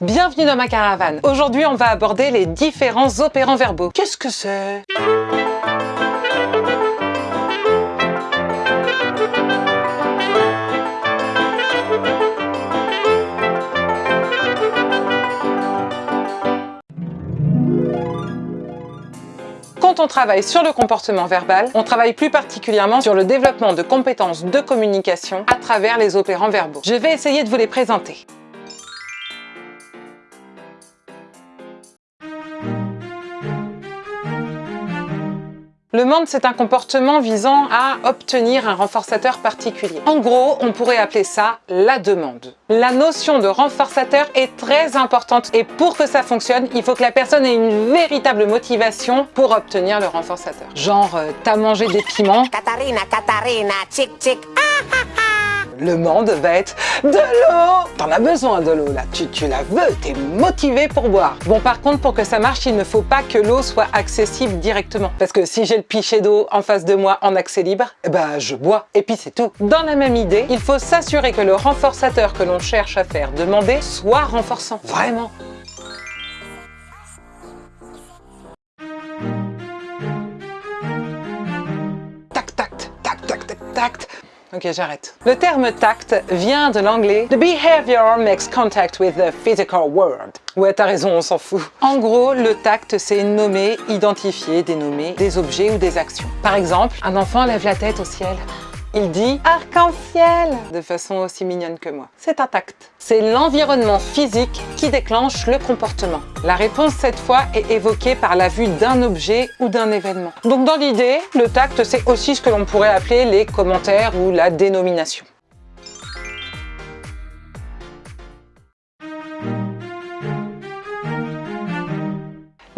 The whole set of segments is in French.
Bienvenue dans ma caravane. Aujourd'hui, on va aborder les différents opérants verbaux. Qu'est-ce que c'est? Quand on travaille sur le comportement verbal, on travaille plus particulièrement sur le développement de compétences de communication à travers les opérants verbaux. Je vais essayer de vous les présenter. Le monde, c'est un comportement visant à obtenir un renforçateur particulier. En gros, on pourrait appeler ça la demande. La notion de renforçateur est très importante et pour que ça fonctionne, il faut que la personne ait une véritable motivation pour obtenir le renforçateur. Genre, euh, t'as mangé des piments Katarina, Katarina, tchic tchic. Le monde va être de l'eau T'en as besoin de l'eau là, tu, tu la veux, t'es motivé pour boire. Bon par contre pour que ça marche, il ne faut pas que l'eau soit accessible directement. Parce que si j'ai le pichet d'eau en face de moi en accès libre, eh ben je bois et puis c'est tout. Dans la même idée, il faut s'assurer que le renforçateur que l'on cherche à faire demander soit renforçant. Vraiment Ok, j'arrête. Le terme tact vient de l'anglais « The behavior makes contact with the physical world ». Ouais, t'as raison, on s'en fout. En gros, le tact, c'est nommer, identifier, dénommer des objets ou des actions. Par exemple, un enfant lève la tête au ciel. Il dit « arc-en-ciel » de façon aussi mignonne que moi. C'est un tact. C'est l'environnement physique qui déclenche le comportement. La réponse, cette fois, est évoquée par la vue d'un objet ou d'un événement. Donc dans l'idée, le tact, c'est aussi ce que l'on pourrait appeler les commentaires ou la dénomination.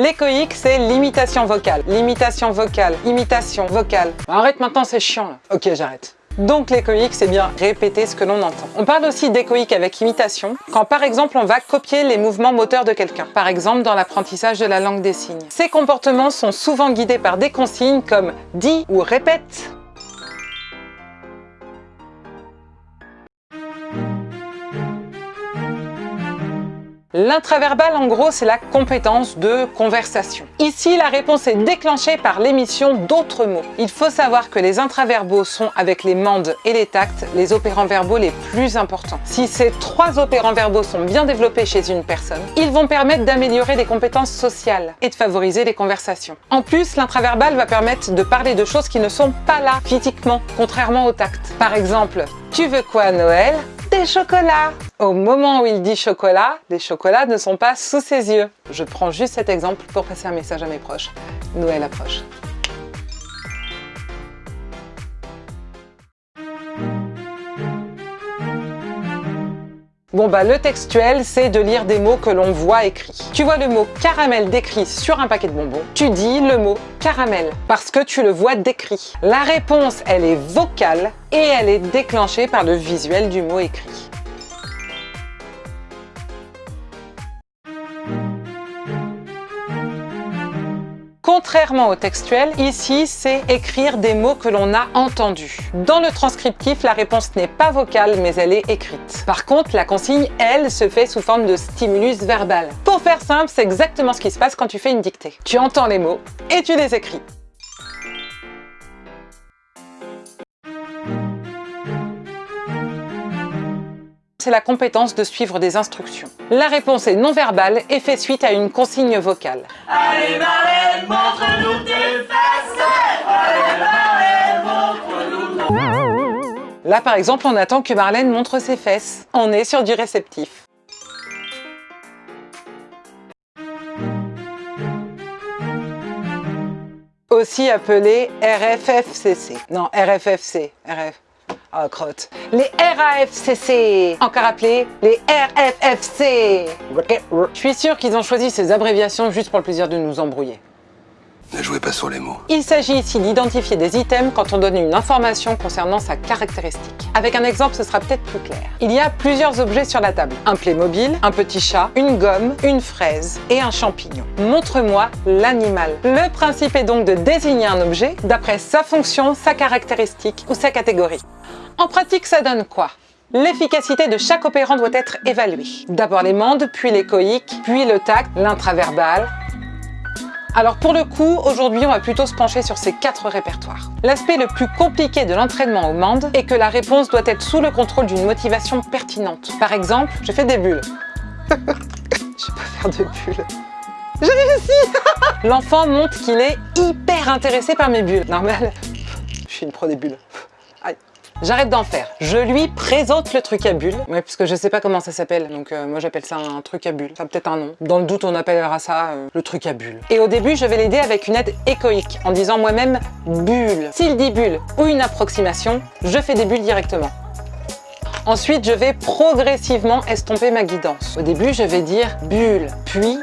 L'échoïque, c'est l'imitation vocale. L'imitation vocale, imitation vocale. Arrête maintenant, c'est chiant là. Ok, j'arrête. Donc l'échoïque, c'est bien répéter ce que l'on entend. On parle aussi d'échoïque avec imitation, quand par exemple on va copier les mouvements moteurs de quelqu'un, par exemple dans l'apprentissage de la langue des signes. Ces comportements sont souvent guidés par des consignes comme « dis » ou « répète ». L'intraverbal, en gros, c'est la compétence de conversation. Ici, la réponse est déclenchée par l'émission d'autres mots. Il faut savoir que les intraverbaux sont, avec les mandes et les tacts, les opérants verbaux les plus importants. Si ces trois opérants verbaux sont bien développés chez une personne, ils vont permettre d'améliorer les compétences sociales et de favoriser les conversations. En plus, l'intraverbal va permettre de parler de choses qui ne sont pas là physiquement, contrairement au tact. Par exemple, tu veux quoi Noël? Des chocolats Au moment où il dit chocolat, les chocolats ne sont pas sous ses yeux. Je prends juste cet exemple pour passer un message à mes proches. Noël approche. Bon bah le textuel, c'est de lire des mots que l'on voit écrits. Tu vois le mot caramel décrit sur un paquet de bonbons, tu dis le mot caramel parce que tu le vois décrit. La réponse, elle est vocale et elle est déclenchée par le visuel du mot écrit. Contrairement au textuel, ici, c'est écrire des mots que l'on a entendus. Dans le transcriptif, la réponse n'est pas vocale, mais elle est écrite. Par contre, la consigne, elle, se fait sous forme de stimulus verbal. Pour faire simple, c'est exactement ce qui se passe quand tu fais une dictée. Tu entends les mots et tu les écris. C'est la compétence de suivre des instructions. La réponse est non verbale et fait suite à une consigne vocale. Allez Marlène, montre-nous tes fesses Allez Marlène, montre-nous Là par exemple, on attend que Marlène montre ses fesses. On est sur du réceptif. Aussi appelé RFFCC. Non, RFFC. RF. Oh, crotte. Les RAFCC, encore appelés les RFFC. Je suis sûr qu'ils ont choisi ces abréviations juste pour le plaisir de nous embrouiller. Ne jouez pas sur les mots. Il s'agit ici d'identifier des items quand on donne une information concernant sa caractéristique. Avec un exemple, ce sera peut-être plus clair. Il y a plusieurs objets sur la table. Un Playmobil, un petit chat, une gomme, une fraise et un champignon. Montre-moi l'animal. Le principe est donc de désigner un objet d'après sa fonction, sa caractéristique ou sa catégorie. En pratique, ça donne quoi? L'efficacité de chaque opérant doit être évaluée. D'abord les mandes, puis l'échoïque, puis le tact, l'intraverbal, alors pour le coup, aujourd'hui on va plutôt se pencher sur ces quatre répertoires. L'aspect le plus compliqué de l'entraînement aux mandes est que la réponse doit être sous le contrôle d'une motivation pertinente. Par exemple, je fais des bulles. je pas faire de bulles. J'ai réussi L'enfant montre qu'il est hyper intéressé par mes bulles. Normal, je suis une pro des bulles. J'arrête d'en faire. Je lui présente le truc à bulles. Ouais, puisque je sais pas comment ça s'appelle. Donc euh, moi j'appelle ça un truc à bulles. Ça peut-être un nom. Dans le doute, on appellera ça euh, le truc à bulles. Et au début, je vais l'aider avec une aide échoïque, en disant moi-même bulle. S'il dit bulle ou une approximation, je fais des bulles directement. Ensuite, je vais progressivement estomper ma guidance. Au début, je vais dire bulle, puis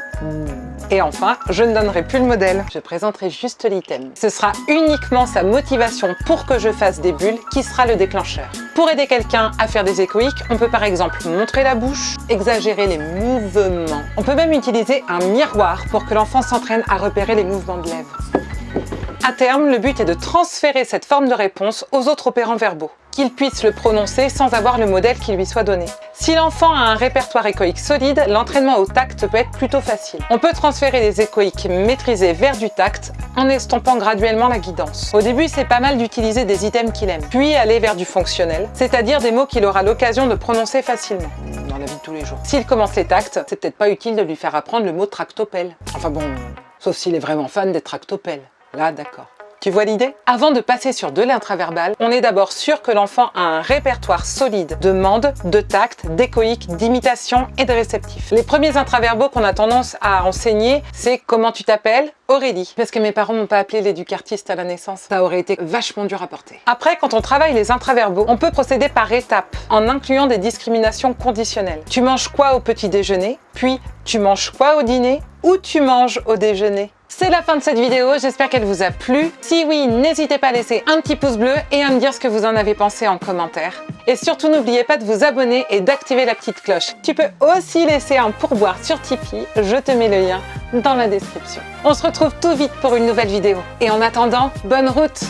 et enfin, je ne donnerai plus le modèle, je présenterai juste l'item. Ce sera uniquement sa motivation pour que je fasse des bulles qui sera le déclencheur. Pour aider quelqu'un à faire des échoïques, on peut par exemple montrer la bouche, exagérer les mouvements. On peut même utiliser un miroir pour que l'enfant s'entraîne à repérer les mouvements de lèvres. À terme, le but est de transférer cette forme de réponse aux autres opérants verbaux, qu'il puisse le prononcer sans avoir le modèle qui lui soit donné. Si l'enfant a un répertoire échoïque solide, l'entraînement au tact peut être plutôt facile. On peut transférer les échoïques maîtrisés vers du tact en estompant graduellement la guidance. Au début, c'est pas mal d'utiliser des items qu'il aime, puis aller vers du fonctionnel, c'est-à-dire des mots qu'il aura l'occasion de prononcer facilement dans la vie de tous les jours. S'il commence les tacts, c'est peut-être pas utile de lui faire apprendre le mot tractopelle. Enfin bon, sauf s'il est vraiment fan des tractopelles. Là, d'accord. Tu vois l'idée? Avant de passer sur de l'intraverbal, on est d'abord sûr que l'enfant a un répertoire solide de mandes, de tact, d'échoïques, d'imitation et de réceptifs. Les premiers intraverbaux qu'on a tendance à enseigner, c'est comment tu t'appelles? Aurélie. Parce que mes parents m'ont pas appelé l'éducartiste à la naissance. Ça aurait été vachement dur à porter. Après, quand on travaille les intraverbaux, on peut procéder par étapes, en incluant des discriminations conditionnelles. Tu manges quoi au petit déjeuner? Puis, tu manges quoi au dîner? Ou tu manges au déjeuner? C'est la fin de cette vidéo, j'espère qu'elle vous a plu. Si oui, n'hésitez pas à laisser un petit pouce bleu et à me dire ce que vous en avez pensé en commentaire. Et surtout, n'oubliez pas de vous abonner et d'activer la petite cloche. Tu peux aussi laisser un pourboire sur Tipeee, je te mets le lien dans la description. On se retrouve tout vite pour une nouvelle vidéo. Et en attendant, bonne route